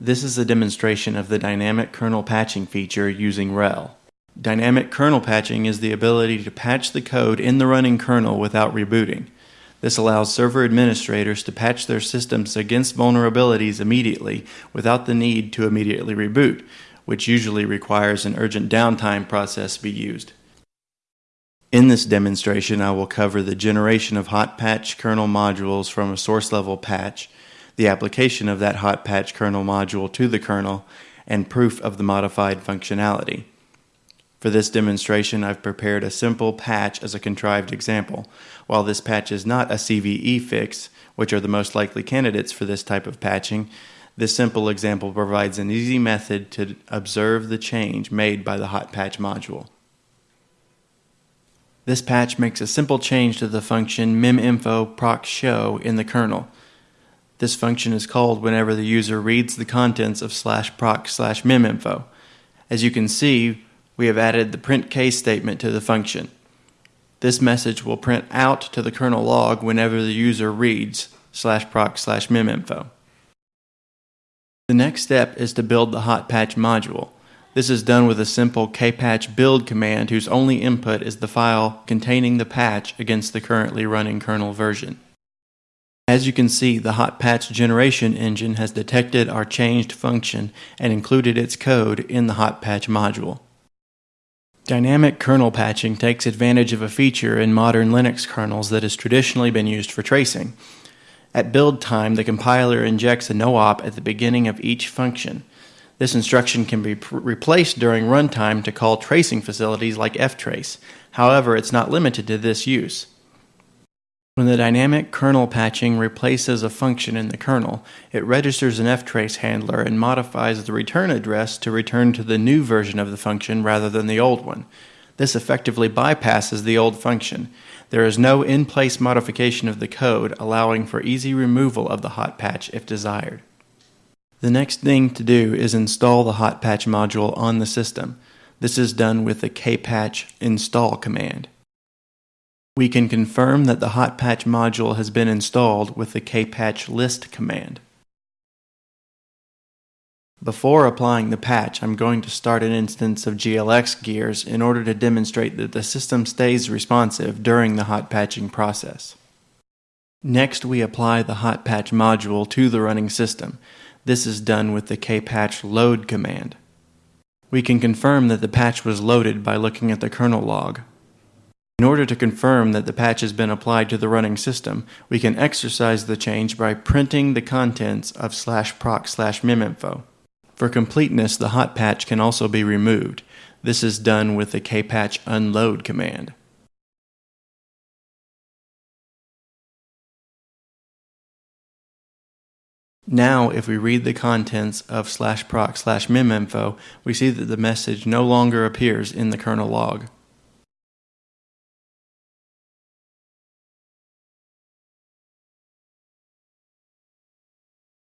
This is a demonstration of the dynamic kernel patching feature using RHEL. Dynamic kernel patching is the ability to patch the code in the running kernel without rebooting. This allows server administrators to patch their systems against vulnerabilities immediately without the need to immediately reboot, which usually requires an urgent downtime process be used. In this demonstration, I will cover the generation of hot patch kernel modules from a source level patch, the application of that hot patch kernel module to the kernel, and proof of the modified functionality. For this demonstration, I've prepared a simple patch as a contrived example. While this patch is not a CVE fix, which are the most likely candidates for this type of patching, this simple example provides an easy method to observe the change made by the hot patch module. This patch makes a simple change to the function meminfo proc show in the kernel. This function is called whenever the user reads the contents of slash proc slash meminfo. As you can see, we have added the printk statement to the function. This message will print out to the kernel log whenever the user reads slash proc slash meminfo. The next step is to build the hot patch module. This is done with a simple kpatch build command whose only input is the file containing the patch against the currently running kernel version. As you can see, the hot patch generation engine has detected our changed function and included its code in the hot patch module. Dynamic kernel patching takes advantage of a feature in modern Linux kernels that has traditionally been used for tracing. At build time, the compiler injects a no-op at the beginning of each function. This instruction can be replaced during runtime to call tracing facilities like ftrace. However, it's not limited to this use. When the dynamic kernel patching replaces a function in the kernel, it registers an ftrace handler and modifies the return address to return to the new version of the function rather than the old one. This effectively bypasses the old function. There is no in-place modification of the code, allowing for easy removal of the hot patch if desired. The next thing to do is install the hot patch module on the system. This is done with the kpatch install command. We can confirm that the hot patch module has been installed with the kpatch list command. Before applying the patch, I'm going to start an instance of GLX gears in order to demonstrate that the system stays responsive during the hot patching process. Next, we apply the hot patch module to the running system. This is done with the kpatch load command. We can confirm that the patch was loaded by looking at the kernel log. In order to confirm that the patch has been applied to the running system, we can exercise the change by printing the contents of slash proc slash meminfo. For completeness, the hot patch can also be removed. This is done with the kpatch unload command. Now, if we read the contents of slash proc slash meminfo, we see that the message no longer appears in the kernel log.